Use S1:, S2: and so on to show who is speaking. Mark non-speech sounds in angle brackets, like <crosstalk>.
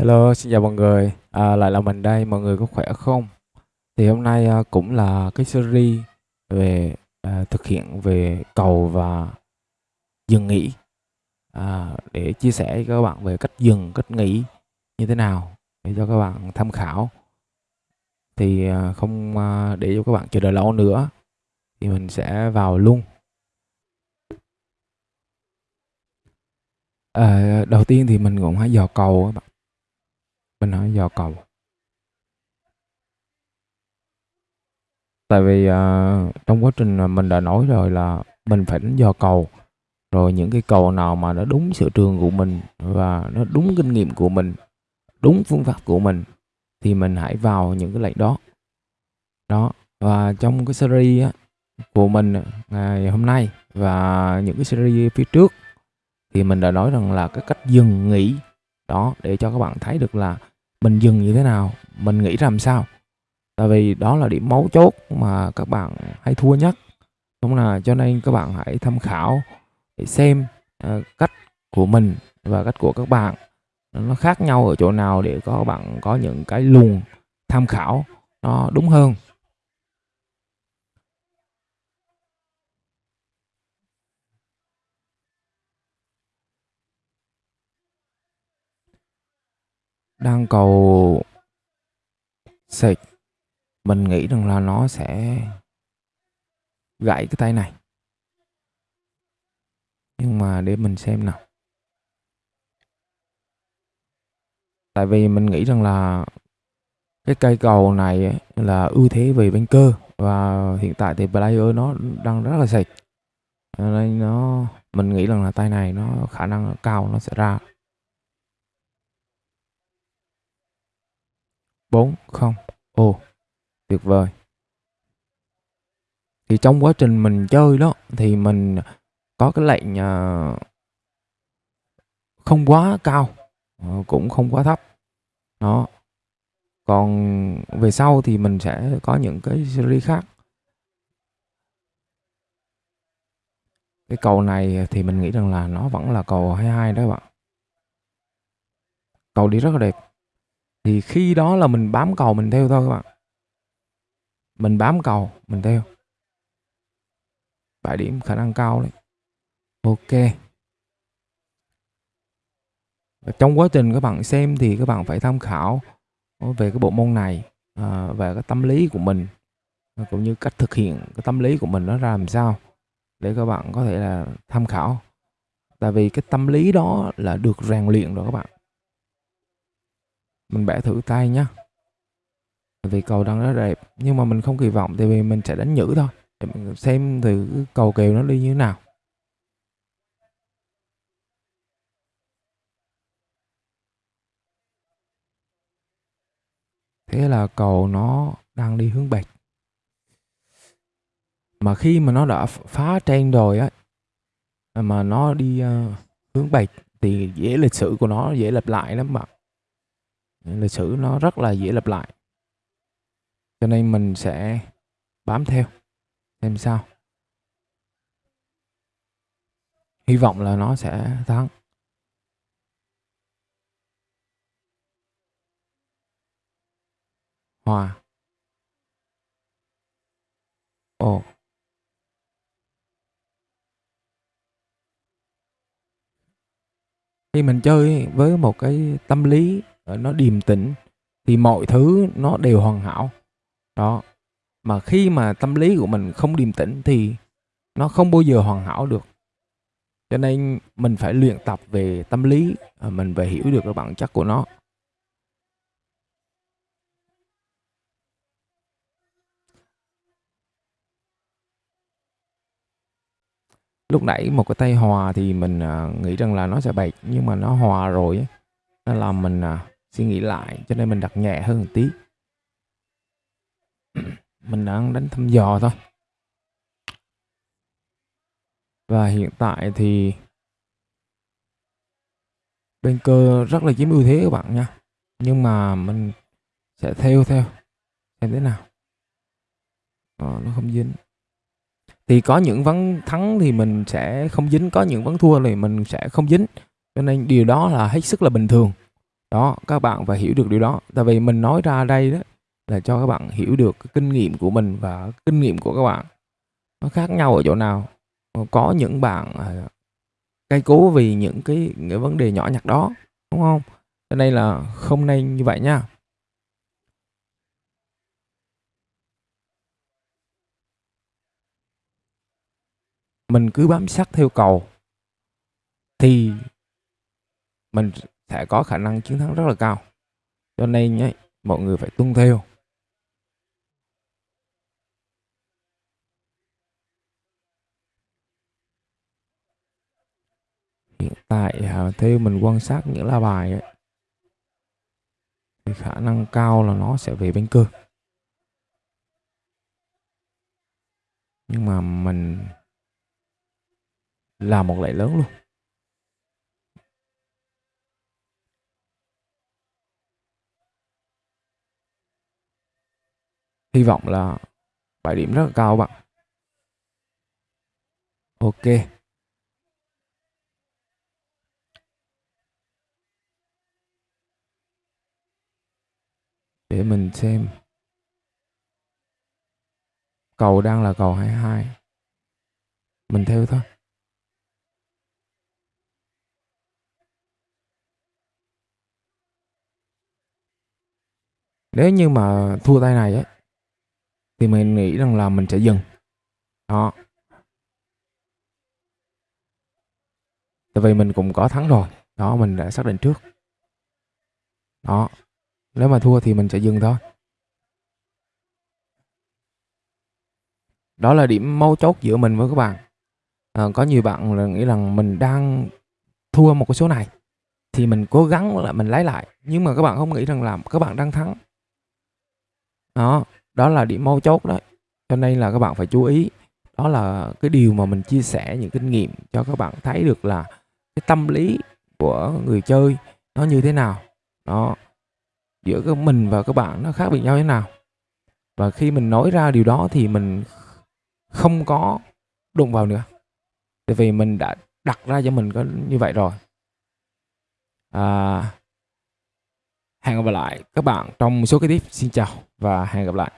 S1: Hello, xin chào mọi người. À, lại là mình đây, mọi người có khỏe không? Thì hôm nay à, cũng là cái series về à, thực hiện về cầu và dừng nghỉ à, để chia sẻ với các bạn về cách dừng, cách nghỉ như thế nào để cho các bạn tham khảo. Thì à, không à, để cho các bạn chờ đợi lâu nữa thì mình sẽ vào luôn. À, đầu tiên thì mình cũng hãy dò cầu các bạn mình hỏi dò cầu. Tại vì uh, trong quá trình mình đã nói rồi là mình phải đánh dò cầu. Rồi những cái cầu nào mà nó đúng sở trường của mình và nó đúng kinh nghiệm của mình đúng phương pháp của mình thì mình hãy vào những cái lệnh đó. Đó và trong cái series á, của mình ngày hôm nay và những cái series phía trước thì mình đã nói rằng là cái cách dừng nghỉ đó để cho các bạn thấy được là mình dừng như thế nào? Mình nghĩ làm sao? Tại vì đó là điểm mấu chốt mà các bạn hay thua nhất. Đúng là cho nên các bạn hãy tham khảo để xem uh, cách của mình và cách của các bạn. Nó khác nhau ở chỗ nào để các bạn có những cái luồng tham khảo nó đúng hơn. Đang cầu xịt mình nghĩ rằng là nó sẽ gãy cái tay này. Nhưng mà để mình xem nào. Tại vì mình nghĩ rằng là cái cây cầu này là ưu thế về bên cơ. Và hiện tại thì player nó đang rất là sạch nên nó, mình nghĩ rằng là tay này nó khả năng cao nó sẽ ra. 4 không. Ồ tuyệt vời. Thì trong quá trình mình chơi đó thì mình có cái lệnh uh, không quá cao ờ, cũng không quá thấp. Đó. Còn về sau thì mình sẽ có những cái series khác. Cái cầu này thì mình nghĩ rằng là nó vẫn là cầu 22 đó các bạn. Cầu đi rất là đẹp thì khi đó là mình bám cầu mình theo thôi các bạn. Mình bám cầu mình theo. Bài điểm khả năng cao đấy. Ok. Và trong quá trình các bạn xem thì các bạn phải tham khảo về cái bộ môn này à, về cái tâm lý của mình cũng như cách thực hiện cái tâm lý của mình nó ra làm sao để các bạn có thể là tham khảo. Tại vì cái tâm lý đó là được rèn luyện rồi các bạn mình bẻ thử tay nhá. Vì cầu đang rất đẹp. Nhưng mà mình không kỳ vọng tại vì mình sẽ đánh nhữ thôi. Để mình xem thử cầu kèo nó đi như thế nào. Thế là cầu nó đang đi hướng bạch mà khi mà nó đã phá trên rồi á mà nó đi uh, hướng bạch thì dễ lịch sử của nó dễ lặp lại lắm bạn lịch sử nó rất là dễ lặp lại. Cho nên mình sẽ bám theo, xem sao. Hy vọng là nó sẽ thắng. Hòa. Ồ. Khi mình chơi với một cái tâm lý nó điềm tĩnh, thì mọi thứ nó đều hoàn hảo. Đó, mà khi mà tâm lý của mình không điềm tĩnh thì nó không bao giờ hoàn hảo được. Cho nên mình phải luyện tập về tâm lý à, mình phải hiểu được cái bản chất của nó. Lúc nãy một cái tay hòa thì mình à, nghĩ rằng là nó sẽ bạch nhưng mà nó hòa rồi nó làm mình à, suy nghĩ lại cho nên mình đặt nhẹ hơn một tí. <clears throat> Mình đang đánh thăm dò thôi. Và hiện tại thì bên cơ rất là chiếm ưu thế các bạn nha. Nhưng mà mình sẽ theo theo xem thế nào. À, nó không dính. Thì có những ván thắng thì mình sẽ không dính có những ván thua thì mình sẽ không dính. Cho nên điều đó là hết sức là bình thường đó các bạn phải hiểu được điều đó. Tại vì mình nói ra đây đó là cho các bạn hiểu được cái kinh nghiệm của mình và kinh nghiệm của các bạn. Nó khác nhau ở chỗ nào? Ờ, có những bạn à, cay cây cố vì những cái, cái vấn đề nhỏ nhặt đó đúng không? Cho nên là không nên như vậy nha. Mình cứ bám sát theo cầu thì mình sẽ có khả năng chiến thắng rất là cao. Cho nên nhé mọi người phải tuân theo. Hiện tại à, theo mình quan sát những lá bài ấy, thì khả năng cao là nó sẽ về bên cơ. Nhưng mà mình làm một lệ lớn luôn. Hy vọng là 7 điểm rất là cao bạn. Ok. Để mình xem. Cầu đang là cầu 22 mình theo thôi. Nếu như mà thua tay này ấy thì mình nghĩ rằng là mình sẽ dừng. Đó. Tại vì mình cũng có thắng rồi. Đó mình đã xác định trước. Đó. Nếu mà thua thì mình sẽ dừng thôi. Đó là điểm mấu chốt giữa mình với các bạn. À, có nhiều bạn là nghĩ rằng mình đang thua một cái số này thì mình cố gắng là mình lấy lại. Nhưng mà các bạn không nghĩ rằng là các bạn đang thắng. Đó đó là điểm mấu chốt đấy cho nên là các bạn phải chú ý. Đó là cái điều mà mình chia sẻ những kinh nghiệm cho các bạn thấy được là cái tâm lý của người chơi nó như thế nào. Đó giữa cái mình và các bạn nó khác biệt nhau thế nào. Và khi mình nói ra điều đó thì mình không có đụng vào nữa. Tại vì mình đã đặt ra cho mình có như vậy rồi. À, hẹn gặp lại các bạn trong số kế tiếp xin chào và hẹn gặp lại.